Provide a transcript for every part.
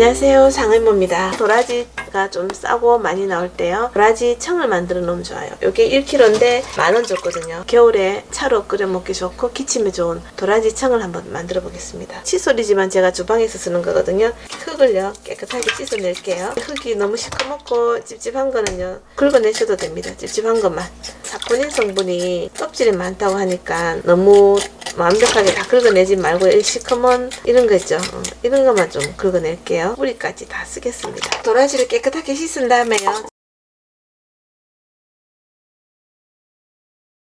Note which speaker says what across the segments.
Speaker 1: 안녕하세요. 상의모입니다. 도라지가 좀 싸고 많이 나올 때요. 도라지 청을 만들어 놓으면 좋아요. 이게 1kg인데 만 원 줬거든요. 겨울에 차로 끓여 먹기 좋고 기침에 좋은 도라지 청을 한번 만들어 보겠습니다. 칫솔이지만 제가 주방에서 쓰는 거거든요. 흙을요 깨끗하게 씻어낼게요. 흙이 너무 시커멓고 찝찝한 거는요 긁어내셔도 됩니다. 찝찝한 것만 사포닌 성분이 껍질이 많다고 하니까 너무 완벽하게 다 긁어내지 말고 이 시커먼 이런 거 있죠. 어, 이런 것만 좀 긁어낼게요. 뿌리까지 다 쓰겠습니다. 도라지를 깨끗하게 씻은 다음에요.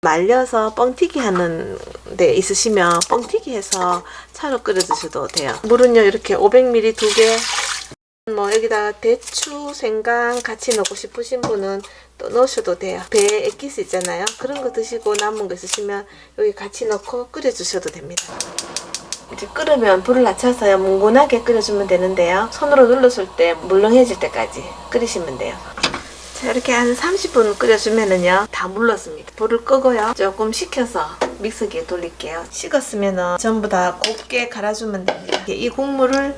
Speaker 1: 말려서 뻥튀기 하는 데 있으시면 뻥튀기 해서 차로 끓여 드셔도 돼요. 물은요 이렇게 500ml 두개. 뭐 여기다가 대추, 생강 같이 넣고 싶으신 분은 또 넣으셔도 돼요. 배에 액기스 있잖아요. 그런 거 드시고 남은 거 있으시면 여기 같이 넣고 끓여주셔도 됩니다. 이제 끓으면 불을 낮춰서요. 뭉근하게 끓여주면 되는데요. 손으로 눌렀을 때 물렁해질 때까지 끓이시면 돼요. 자 이렇게 한 30분 끓여주면은요 다 물렀습니다. 불을 끄고요. 조금 식혀서 믹서기에 돌릴게요. 식었으면은 전부 다 곱게 갈아주면 됩니다. 이 국물을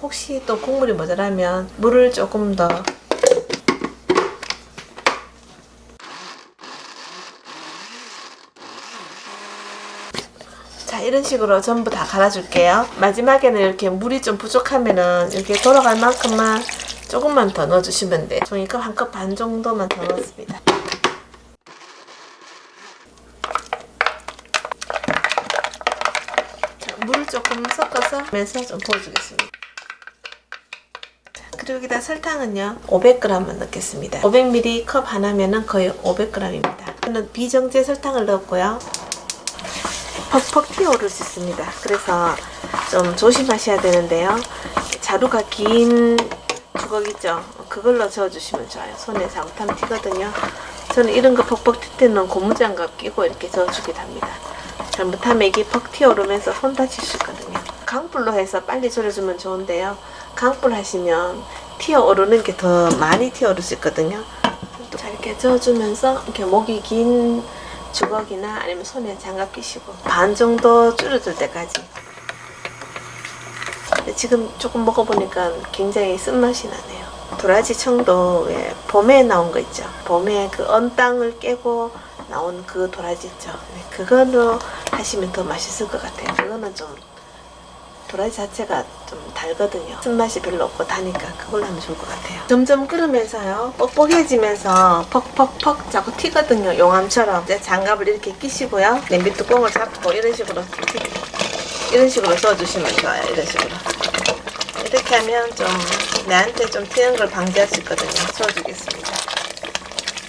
Speaker 1: 혹시 또 국물이 모자라면 물을 조금 더. 자 이런 식으로 전부 다 갈아줄게요. 마지막에는 이렇게 물이 좀 부족하면은 이렇게 돌아갈 만큼만 조금만 더 넣어주시면 돼요. 종이컵 한 컵 반 정도만 더 넣었습니다. 자, 물을 조금 섞어서 면서 좀 부어주겠습니다 여기다 설탕은요 500g만 넣겠습니다. 500ml 컵 하나면은 거의 500g입니다. 저는 비정제 설탕을 넣었고요. 퍽퍽 튀어오를 수 있습니다. 그래서 좀 조심하셔야 되는데요. 자루가 긴 주걱 있죠. 그걸로 저어주시면 좋아요. 손에 잘못하면 튀거든요. 저는 이런 거 퍽퍽 튈 때는 고무장갑 끼고 이렇게 저어주기도 합니다. 잘못하면 이게 퍽 튀어오르면서 손 다칠 수 있거든요. 강불로 해서 빨리 졸여주면 좋은데요 강불 하시면 튀어 오르는 게 더 많이 있거든요. 자 이렇게 저어주면서 이렇게 목이 긴 주걱이나 아니면 손에 장갑 끼시고 반 정도 줄어들 때까지. 지금 조금 먹어보니까 굉장히 쓴맛이 나네요. 도라지 청도 왜 봄에 나온 거 있죠? 봄에 그 언땅을 깨고 나온 그 도라지 있죠? 네, 그걸로 하시면 더 맛있을 것 같아요. 그거는 좀 도라지 자체가 좀 달거든요. 쓴맛이 별로 없고 다니까 그걸로 하면 좋을 것 같아요. 점점 끓으면서요. 뻑뻑해지면서 퍽퍽퍽 자꾸 튀거든요. 용암처럼. 이제 장갑을 이렇게 끼시고요. 냄비 뚜껑을 잡고 이런 식으로 이런 식으로 써주시면 좋아요. 이런 식으로. 이렇게 하면 좀 내한테 좀 튀는 걸 방지할 수 있거든요. 써주겠습니다.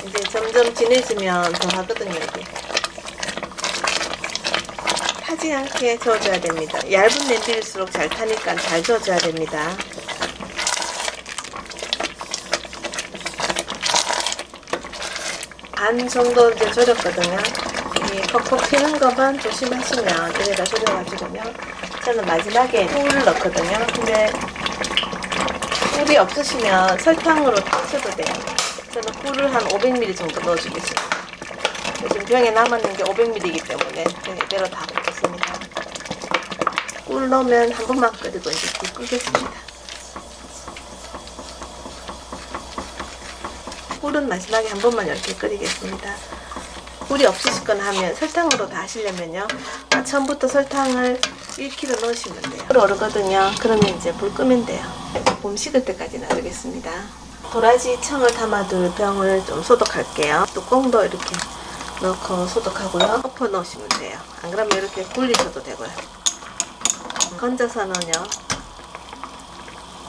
Speaker 1: 이제 점점 진해지면 더 하거든요 이게 타지 않게 저어줘야 됩니다. 얇은 냄비일수록 잘 타니까 잘 저어줘야 됩니다. 반 정도 이제 졸였거든요. 이 퍽퍽 튀는 것만 조심하시면 여기다 졸여가지고요. 저는 마지막에 꿀을 넣거든요. 근데 꿀이 없으시면 설탕으로 타셔도 돼요. 저는 꿀을 한 500ml 정도 넣어주겠습니다. 요즘 병에 남았는 게 500ml이기 때문에 이대로 다. 꿀 넣으면 한 번만 끓이고 이제 불 끄겠습니다. 꿀은 마지막에 한 번만 이렇게 끓이겠습니다. 꿀이 없으시거나 하면 설탕으로 다 하시려면요. 아, 처음부터 설탕을 1kg 넣으시면 돼요. 끓 오르거든요. 그러면 이제 불 끄면 돼요. 봄 식을 때까지 놔두겠습니다. 도라지 청을 담아둘 병을 좀 소독할게요. 뚜껑도 이렇게 넣고 소독하고요. 엎어 넣으시면 돼요. 안 그러면 이렇게 굴리셔도 되고요. 건져서는요.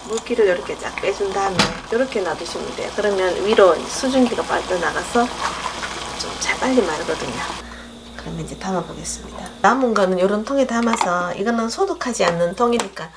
Speaker 1: 물기를 이렇게 쫙 빼준 다음에 이렇게 놔두시면 돼요. 그러면 위로 수증기가 빠져나가서 좀 잘 빨리 마르거든요. 그러면 이제 담아 보겠습니다. 남은 거는 이런 통에 담아서 이거는 소독하지 않는 통이니까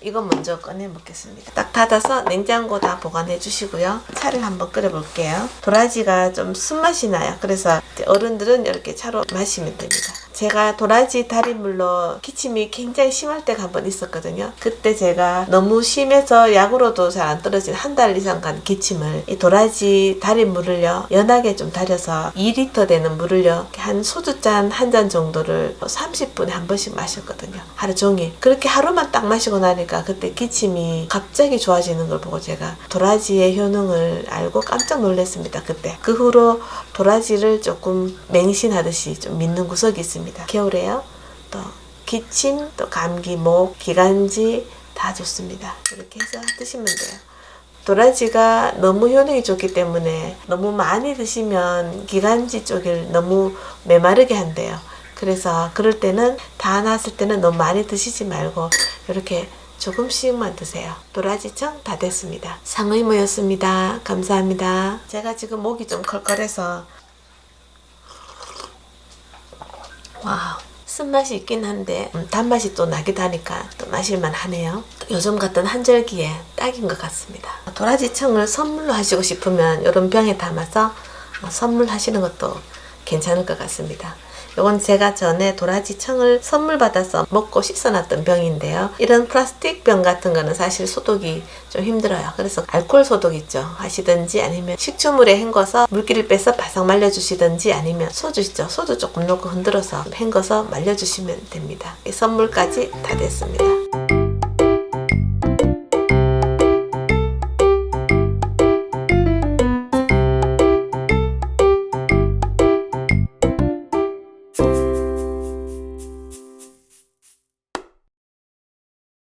Speaker 1: 이거 먼저 꺼내 먹겠습니다. 딱 닫아서 냉장고 다 보관해 주시고요. 차를 한번 끓여 볼게요. 도라지가 좀 쓴맛이 나요. 그래서 어른들은 이렇게 차로 마시면 됩니다. 제가 도라지 달인물로 기침이 굉장히 심할 때가 한 번 있었거든요. 그때 제가 너무 심해서 약으로도 잘 안 떨어진 한 달 이상 간 기침을 이 도라지 달인물을요 연하게 좀 달여서 2리터 되는 물을요 한 소주잔 한 잔 정도를 30분에 한 번씩 마셨거든요. 하루 종일 그렇게 하루만 딱 마시고 나니까 그때 기침이 갑자기 좋아지는 걸 보고 제가 도라지의 효능을 알고 깜짝 놀랐습니다. 그때 그 후로 도라지를 조금 맹신하듯이 좀 믿는 구석이 있습니다. 겨울에요. 또 기침, 또 감기, 목, 기관지 다 좋습니다. 이렇게 해서 드시면 돼요. 도라지가 너무 효능이 좋기 때문에 너무 많이 드시면 기관지 쪽을 너무 메마르게 한대요. 그래서 그럴 때는 다 나왔을 때는 너무 많이 드시지 말고 이렇게 조금씩만 드세요. 도라지청 다 됐습니다. 상의모였습니다. 감사합니다. 제가 지금 목이 좀 컬컬해서 wow 쓴맛이 있긴 한데 음, 단맛이 또 나기도 하니까 또 마실만 하네요. 요즘 같은 환절기에 딱인 것 같습니다. 도라지청을 선물로 하시고 싶으면 이런 병에 담아서 어, 선물하시는 것도 괜찮을 것 같습니다. 이건 제가 전에 도라지 청을 선물 받아서 먹고 씻어놨던 병인데요. 이런 플라스틱 병 같은 거는 사실 소독이 좀 힘들어요. 그래서 알코올 소독 있죠. 하시든지 아니면 식초물에 헹궈서 물기를 빼서 바싹 말려주시든지 아니면 소주 있죠. 소주 조금 넣고 흔들어서 헹궈서 말려주시면 됩니다. 이 선물까지 다 됐습니다.